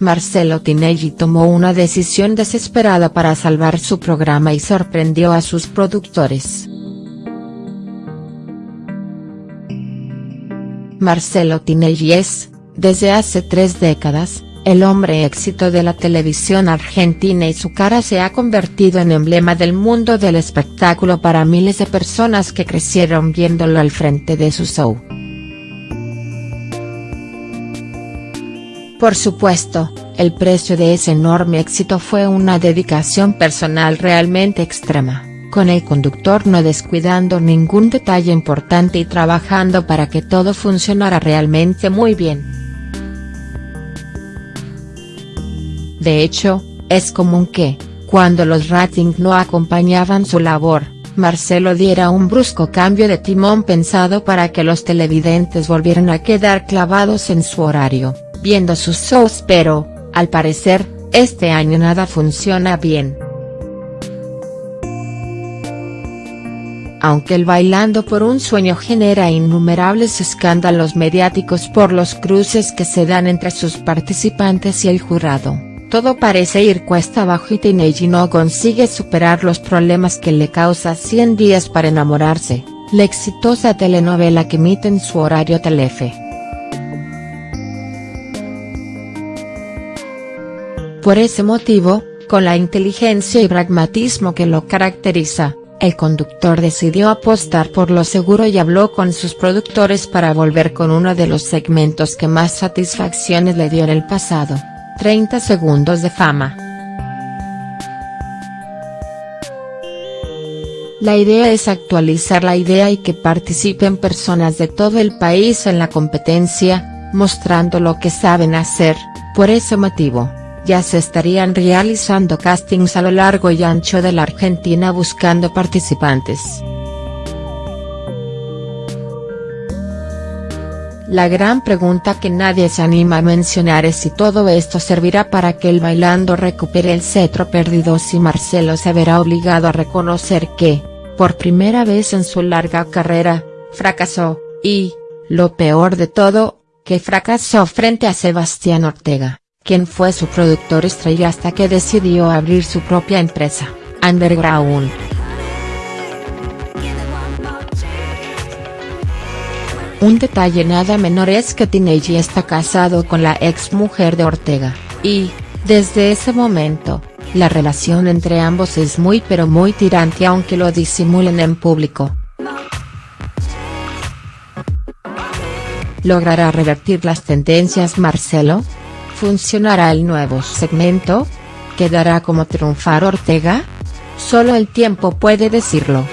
Marcelo Tinelli tomó una decisión desesperada para salvar su programa y sorprendió a sus productores. Marcelo Tinelli es, desde hace tres décadas, el hombre éxito de la televisión argentina y su cara se ha convertido en emblema del mundo del espectáculo para miles de personas que crecieron viéndolo al frente de su show. Por supuesto, el precio de ese enorme éxito fue una dedicación personal realmente extrema, con el conductor no descuidando ningún detalle importante y trabajando para que todo funcionara realmente muy bien. De hecho, es común que, cuando los ratings no acompañaban su labor, Marcelo diera un brusco cambio de timón pensado para que los televidentes volvieran a quedar clavados en su horario, viendo sus shows pero, al parecer, este año nada funciona bien. Aunque el Bailando por un sueño genera innumerables escándalos mediáticos por los cruces que se dan entre sus participantes y el jurado todo parece ir cuesta abajo y Tinelli no consigue superar los problemas que le causa 100 días para enamorarse, la exitosa telenovela que emite en su horario Telefe. Por ese motivo, con la inteligencia y pragmatismo que lo caracteriza, el conductor decidió apostar por lo seguro y habló con sus productores para volver con uno de los segmentos que más satisfacciones le dio en el pasado. 30 segundos de fama. La idea es actualizar la idea y que participen personas de todo el país en la competencia, mostrando lo que saben hacer, por ese motivo, ya se estarían realizando castings a lo largo y ancho de la Argentina buscando participantes. La gran pregunta que nadie se anima a mencionar es si todo esto servirá para que el bailando recupere el cetro perdido si Marcelo se verá obligado a reconocer que, por primera vez en su larga carrera, fracasó, y, lo peor de todo, que fracasó frente a Sebastián Ortega, quien fue su productor estrella hasta que decidió abrir su propia empresa, Underground. Un detalle nada menor es que Tinelli está casado con la ex mujer de Ortega, y, desde ese momento, la relación entre ambos es muy pero muy tirante aunque lo disimulen en público. ¿Logrará revertir las tendencias Marcelo? ¿Funcionará el nuevo segmento? ¿Quedará como triunfar Ortega? Solo el tiempo puede decirlo.